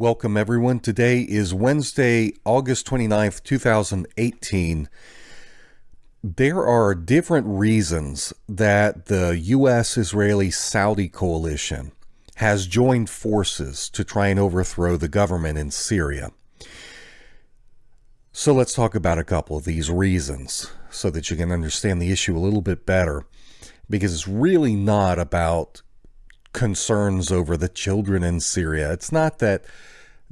Welcome, everyone. Today is Wednesday, August 29th, 2018. There are different reasons that the U.S. Israeli Saudi coalition has joined forces to try and overthrow the government in Syria. So let's talk about a couple of these reasons so that you can understand the issue a little bit better because it's really not about concerns over the children in Syria. It's not that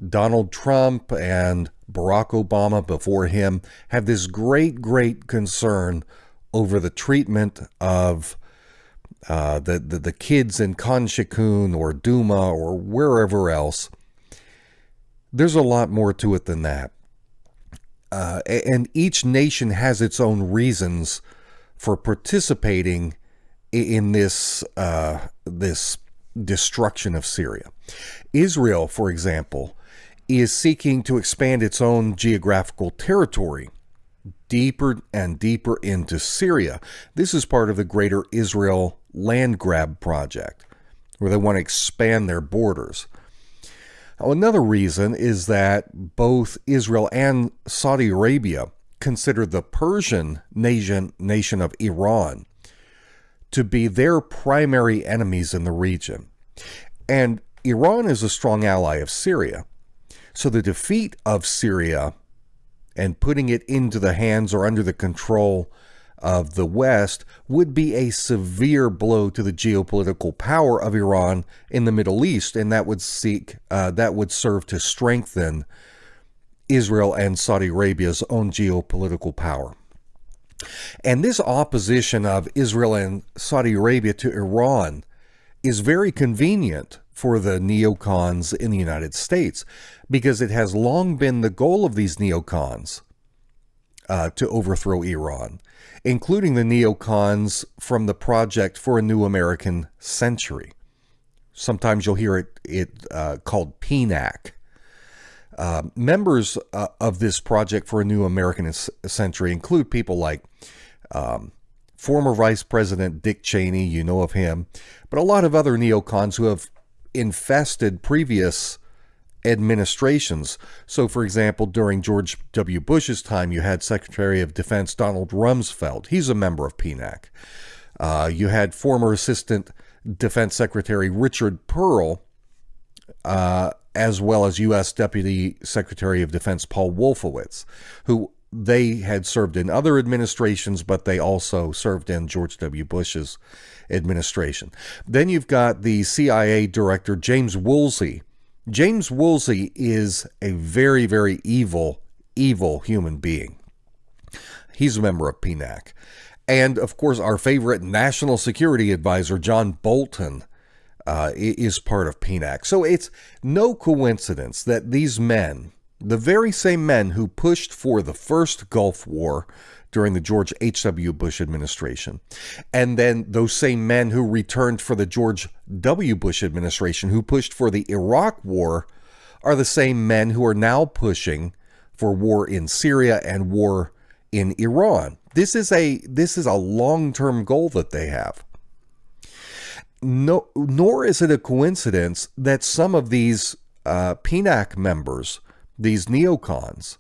Donald Trump and Barack Obama before him have this great, great concern over the treatment of uh, the, the, the kids in Khan Shaykhun or Duma or wherever else. There's a lot more to it than that. Uh, and each nation has its own reasons for participating in this uh, this destruction of Syria. Israel, for example, is seeking to expand its own geographical territory deeper and deeper into Syria. This is part of the Greater Israel Land Grab Project, where they want to expand their borders. Now, another reason is that both Israel and Saudi Arabia consider the Persian nation, nation of Iran to be their primary enemies in the region. And Iran is a strong ally of Syria. So the defeat of Syria and putting it into the hands or under the control of the West would be a severe blow to the geopolitical power of Iran in the Middle East, and that would seek uh, that would serve to strengthen Israel and Saudi Arabia's own geopolitical power. And this opposition of Israel and Saudi Arabia to Iran is very convenient for the neocons in the United States because it has long been the goal of these neocons uh, to overthrow Iran, including the neocons from the Project for a New American Century. Sometimes you'll hear it, it uh, called PNAC. Uh, members uh, of this project for a new American century include people like um, former Vice President Dick Cheney, you know of him, but a lot of other neocons who have infested previous administrations. So, for example, during George W. Bush's time, you had Secretary of Defense Donald Rumsfeld. He's a member of PNAC. Uh, you had former Assistant Defense Secretary Richard Perle, uh, as well as U.S. Deputy Secretary of Defense Paul Wolfowitz, who they had served in other administrations, but they also served in George W. Bush's administration. Then you've got the CIA director, James Woolsey. James Woolsey is a very, very evil, evil human being. He's a member of PNAC. And of course, our favorite national security advisor, John Bolton, uh, is part of PNAC. So it's no coincidence that these men, the very same men who pushed for the first Gulf War during the George H.W. Bush administration, and then those same men who returned for the George W. Bush administration, who pushed for the Iraq War, are the same men who are now pushing for war in Syria and war in Iran. This is a this is a long-term goal that they have no, nor is it a coincidence that some of these uh, PNAC members, these neocons,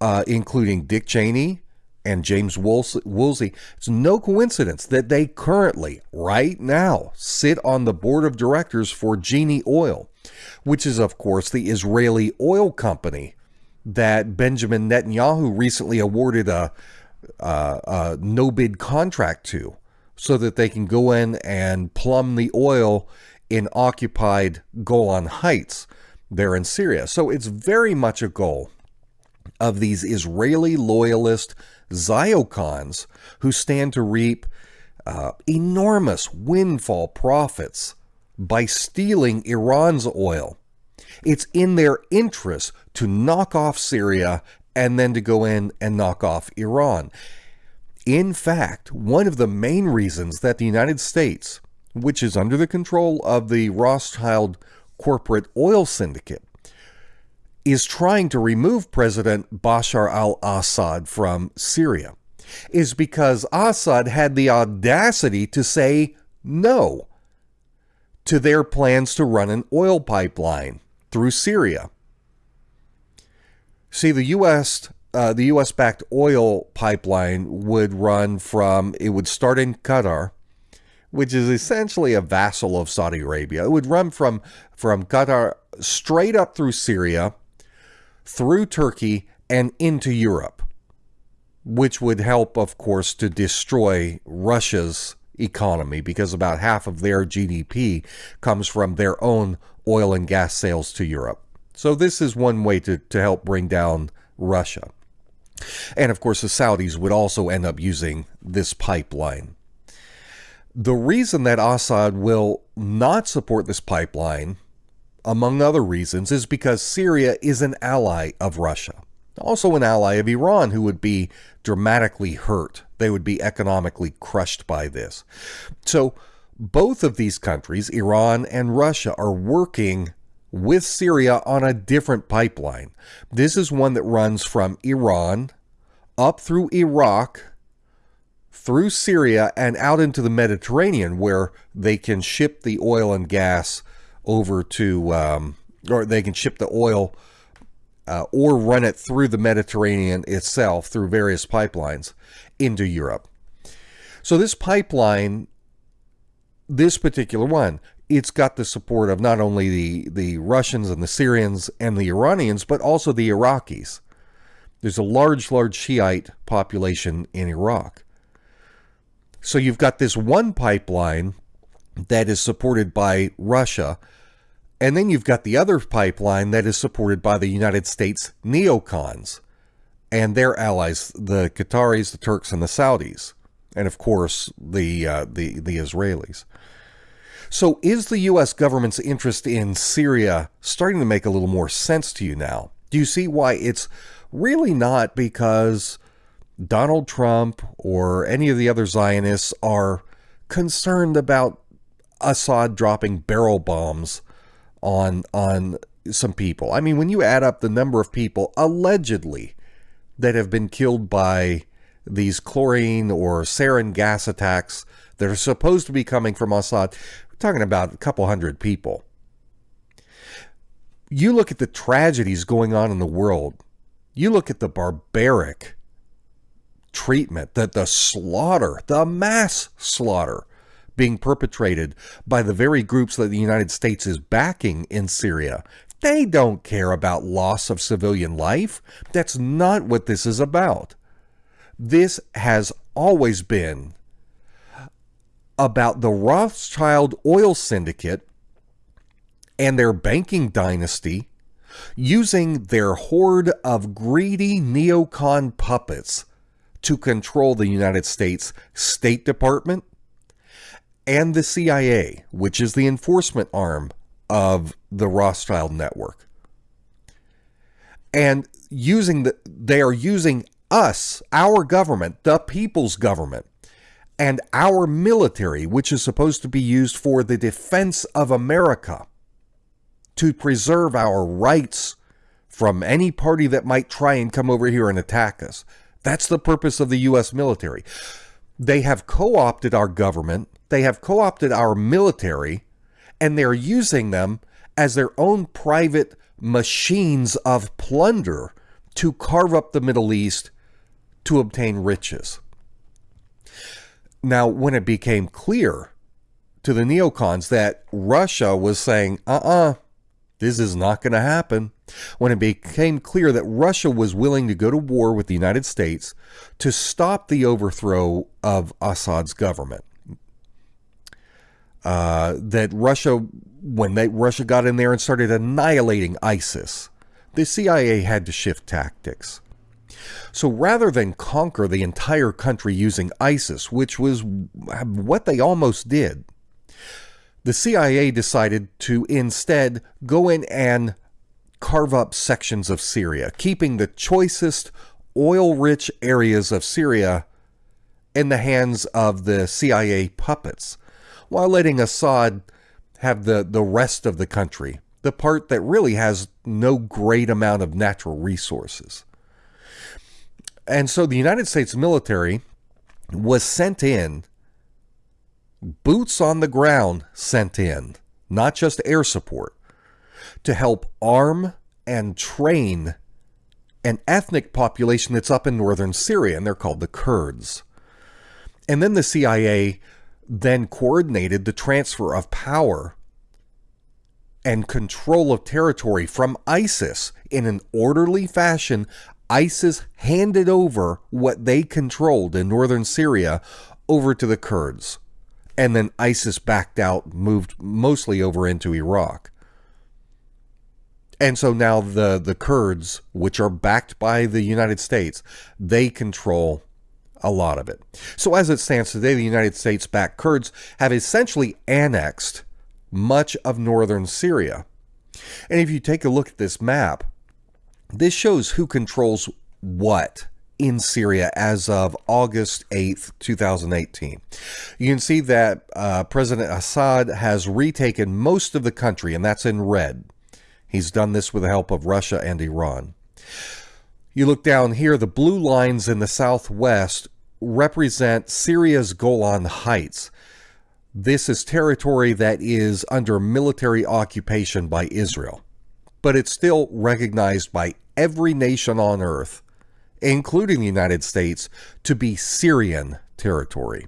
uh, including Dick Cheney and James Woolsey, it's no coincidence that they currently, right now, sit on the board of directors for Genie Oil, which is, of course, the Israeli oil company that Benjamin Netanyahu recently awarded a, a, a no bid contract to so that they can go in and plumb the oil in occupied Golan Heights there in Syria. So it's very much a goal of these Israeli loyalist Ziocons who stand to reap uh, enormous windfall profits by stealing Iran's oil. It's in their interest to knock off Syria and then to go in and knock off Iran. In fact, one of the main reasons that the United States, which is under the control of the Rothschild corporate oil syndicate, is trying to remove President Bashar al Assad from Syria is because Assad had the audacity to say no to their plans to run an oil pipeline through Syria. See, the U.S. Uh, the U.S. backed oil pipeline would run from, it would start in Qatar, which is essentially a vassal of Saudi Arabia. It would run from, from Qatar straight up through Syria, through Turkey, and into Europe, which would help, of course, to destroy Russia's economy because about half of their GDP comes from their own oil and gas sales to Europe. So this is one way to, to help bring down Russia. And of course, the Saudis would also end up using this pipeline. The reason that Assad will not support this pipeline, among other reasons, is because Syria is an ally of Russia. Also, an ally of Iran who would be dramatically hurt. They would be economically crushed by this. So, both of these countries, Iran and Russia, are working with Syria on a different pipeline. This is one that runs from Iran up through Iraq, through Syria, and out into the Mediterranean, where they can ship the oil and gas over to, um, or they can ship the oil uh, or run it through the Mediterranean itself through various pipelines into Europe. So this pipeline, this particular one, it's got the support of not only the, the Russians and the Syrians and the Iranians, but also the Iraqis. There's a large, large Shiite population in Iraq. So you've got this one pipeline that is supported by Russia, and then you've got the other pipeline that is supported by the United States neocons and their allies, the Qataris, the Turks, and the Saudis, and of course the uh, the the Israelis. So, is the U.S. government's interest in Syria starting to make a little more sense to you now? Do you see why it's really not because Donald Trump or any of the other Zionists are concerned about Assad dropping barrel bombs on on some people? I mean, when you add up the number of people allegedly that have been killed by these chlorine or sarin gas attacks that are supposed to be coming from Assad, talking about a couple hundred people. You look at the tragedies going on in the world. You look at the barbaric treatment, that the slaughter, the mass slaughter being perpetrated by the very groups that the United States is backing in Syria. They don't care about loss of civilian life. That's not what this is about. This has always been about the Rothschild oil syndicate and their banking dynasty using their horde of greedy neocon puppets to control the United States State Department and the CIA, which is the enforcement arm of the Rothschild network. And using the they are using us, our government, the people's government, and our military, which is supposed to be used for the defense of America, to preserve our rights from any party that might try and come over here and attack us. That's the purpose of the U.S. military. They have co opted our government, they have co opted our military, and they're using them as their own private machines of plunder to carve up the Middle East to obtain riches. Now, when it became clear to the neocons that Russia was saying, uh uh-uh, uh this is not going to happen, when it became clear that Russia was willing to go to war with the United States to stop the overthrow of Assad's government, uh, that Russia, when they, Russia got in there and started annihilating ISIS, the CIA had to shift tactics. So rather than conquer the entire country using ISIS, which was what they almost did, the CIA decided to instead go in and carve up sections of Syria, keeping the choicest oil rich areas of Syria in the hands of the CIA puppets, while letting Assad have the, the rest of the country, the part that really has no great amount of natural resources. And so the United States military was sent in, boots on the ground sent in, not just air support, to help arm and train an ethnic population that's up in northern Syria, and they're called the Kurds. And then the CIA then coordinated the transfer of power and control of territory from ISIS in an orderly fashion. ISIS handed over what they controlled in northern Syria over to the Kurds. And then ISIS backed out, moved mostly over into Iraq. And so now the, the Kurds, which are backed by the United States, they control a lot of it. So as it stands today, the United States backed Kurds have essentially annexed much of northern Syria. And if you take a look at this map, this shows who controls what in Syria as of August 8th, 2018. You can see that uh, President Assad has retaken most of the country, and that's in red. He's done this with the help of Russia and Iran. You look down here, the blue lines in the southwest represent Syria's Golan Heights. This is territory that is under military occupation by Israel, but it's still recognized by every nation on earth, including the United States, to be Syrian territory.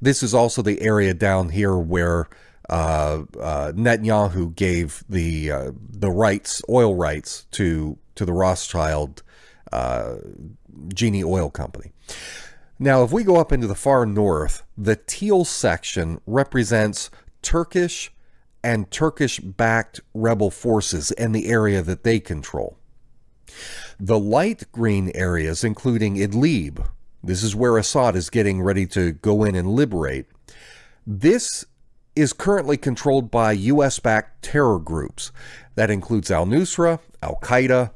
This is also the area down here where uh, uh, Netanyahu gave the uh, the rights, oil rights, to to the Rothschild uh, Genie Oil Company. Now, if we go up into the far north, the teal section represents Turkish and Turkish-backed rebel forces in the area that they control. The light green areas, including Idlib, this is where Assad is getting ready to go in and liberate. This is currently controlled by U.S. backed terror groups. That includes al Nusra, Al Qaeda,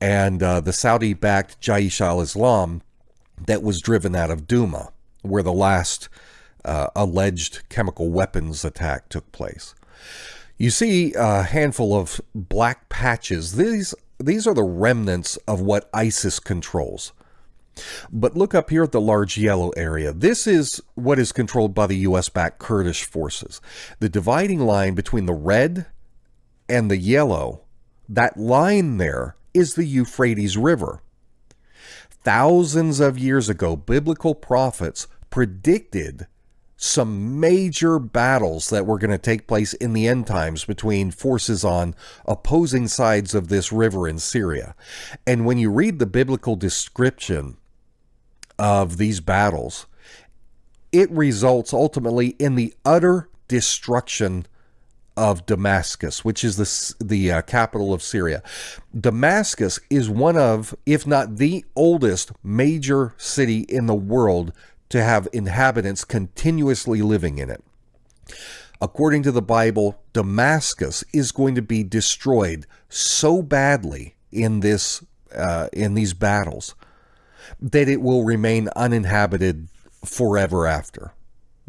and uh, the Saudi backed Jaish al Islam that was driven out of Duma, where the last uh, alleged chemical weapons attack took place. You see a handful of black patches. These, these are the remnants of what ISIS controls. But look up here at the large yellow area. This is what is controlled by the U.S.-backed Kurdish forces. The dividing line between the red and the yellow, that line there is the Euphrates River. Thousands of years ago, biblical prophets predicted some major battles that were going to take place in the end times between forces on opposing sides of this river in Syria. And when you read the biblical description of these battles, it results ultimately in the utter destruction of Damascus, which is the, the uh, capital of Syria. Damascus is one of, if not the oldest major city in the world to have inhabitants continuously living in it. According to the Bible, Damascus is going to be destroyed so badly in this uh, in these battles that it will remain uninhabited forever after.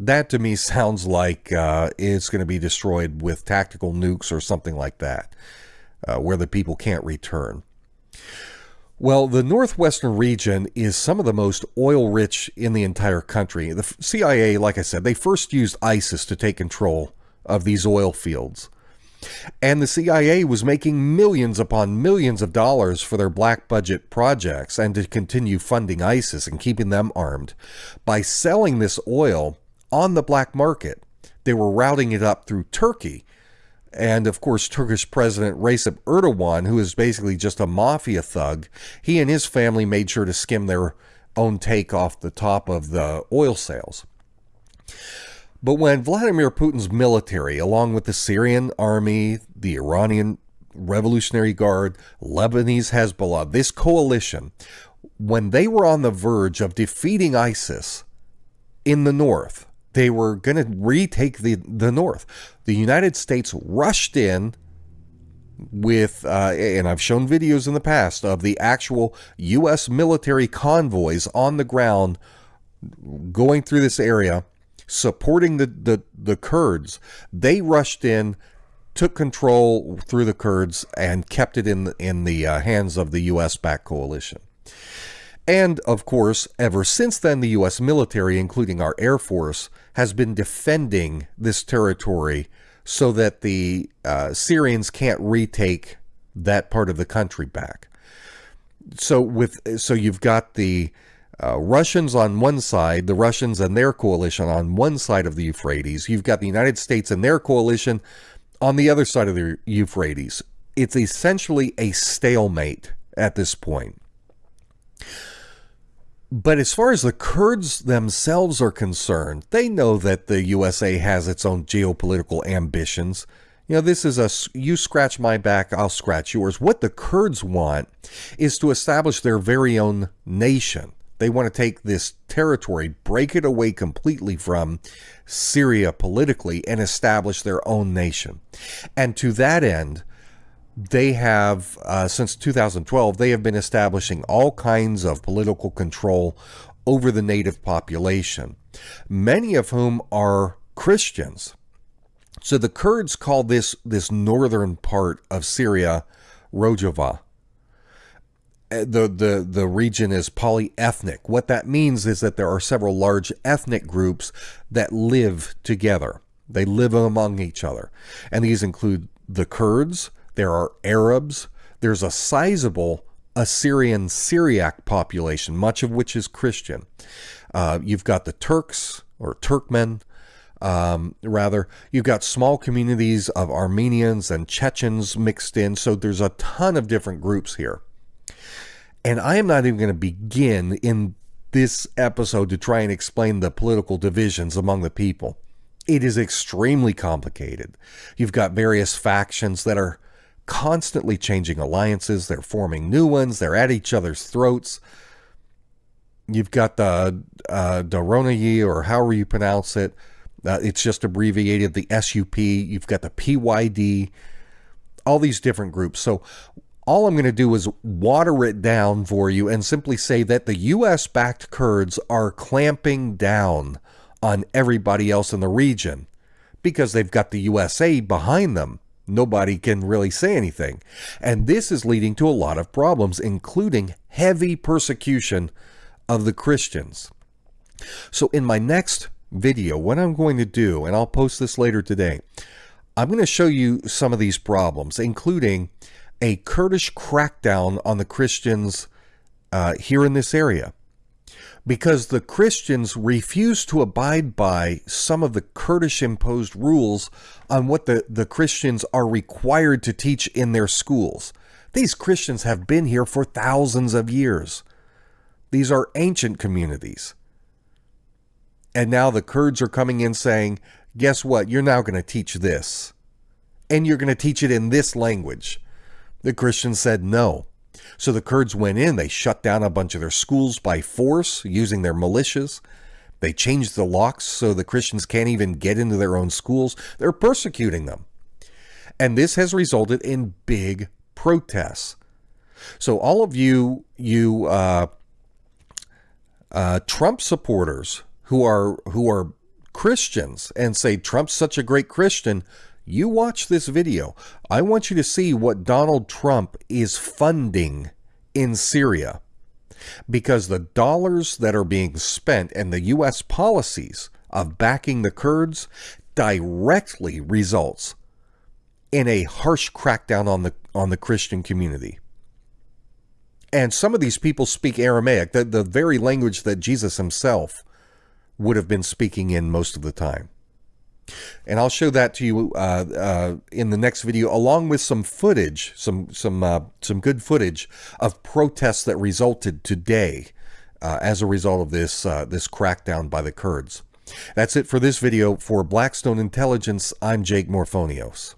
That to me sounds like uh, it's going to be destroyed with tactical nukes or something like that, uh, where the people can't return. Well, the northwestern region is some of the most oil rich in the entire country. The CIA, like I said, they first used ISIS to take control of these oil fields. And the CIA was making millions upon millions of dollars for their black budget projects and to continue funding ISIS and keeping them armed by selling this oil on the black market. They were routing it up through Turkey. And of course, Turkish President Recep Erdogan, who is basically just a mafia thug, he and his family made sure to skim their own take off the top of the oil sales. But when Vladimir Putin's military, along with the Syrian army, the Iranian Revolutionary Guard, Lebanese Hezbollah, this coalition, when they were on the verge of defeating ISIS in the north, they were going to retake the, the north. The United States rushed in with, uh, and I've shown videos in the past of the actual U.S. military convoys on the ground going through this area supporting the, the, the Kurds, they rushed in, took control through the Kurds, and kept it in, in the uh, hands of the U.S. backed coalition. And, of course, ever since then, the U.S. military, including our Air Force, has been defending this territory so that the uh, Syrians can't retake that part of the country back. So with so you've got the uh, Russians on one side, the Russians and their coalition on one side of the Euphrates. You've got the United States and their coalition on the other side of the Euphrates. It's essentially a stalemate at this point. But as far as the Kurds themselves are concerned, they know that the USA has its own geopolitical ambitions. You know, this is a you scratch my back, I'll scratch yours. What the Kurds want is to establish their very own nation. They want to take this territory, break it away completely from Syria politically, and establish their own nation. And to that end, they have, uh, since 2012, they have been establishing all kinds of political control over the native population, many of whom are Christians. So the Kurds call this this northern part of Syria Rojava. Uh, the, the, the region is polyethnic. What that means is that there are several large ethnic groups that live together. They live among each other. And these include the Kurds, there are Arabs, there's a sizable Assyrian Syriac population, much of which is Christian. Uh, you've got the Turks or Turkmen, um, rather. You've got small communities of Armenians and Chechens mixed in, so there's a ton of different groups here. And I am not even going to begin in this episode to try and explain the political divisions among the people. It is extremely complicated. You've got various factions that are constantly changing alliances, they're forming new ones, they're at each other's throats. You've got the uh, Daronayi, or however you pronounce it. Uh, it's just abbreviated the SUP. You've got the PYD, all these different groups. So all I'm going to do is water it down for you and simply say that the US backed Kurds are clamping down on everybody else in the region because they've got the USA behind them. Nobody can really say anything. And this is leading to a lot of problems, including heavy persecution of the Christians. So, in my next video, what I'm going to do, and I'll post this later today, I'm going to show you some of these problems, including a Kurdish crackdown on the Christians uh, here in this area because the Christians refuse to abide by some of the Kurdish imposed rules on what the, the Christians are required to teach in their schools. These Christians have been here for thousands of years. These are ancient communities. And now the Kurds are coming in saying, guess what? You're now going to teach this. And you're going to teach it in this language. The Christians said no. So the Kurds went in, they shut down a bunch of their schools by force using their militias. They changed the locks so the Christians can't even get into their own schools. They're persecuting them. And this has resulted in big protests. So all of you, you uh, uh, Trump supporters who are who are Christians and say Trump's such a great Christian, you watch this video. I want you to see what Donald Trump is funding in Syria. Because the dollars that are being spent and the U.S. policies of backing the Kurds directly results in a harsh crackdown on the on the Christian community. And some of these people speak Aramaic, the, the very language that Jesus himself would have been speaking in most of the time. And I'll show that to you uh, uh, in the next video, along with some footage, some some uh, some good footage of protests that resulted today uh, as a result of this uh, this crackdown by the Kurds. That's it for this video. For Blackstone Intelligence, I'm Jake Morphonios.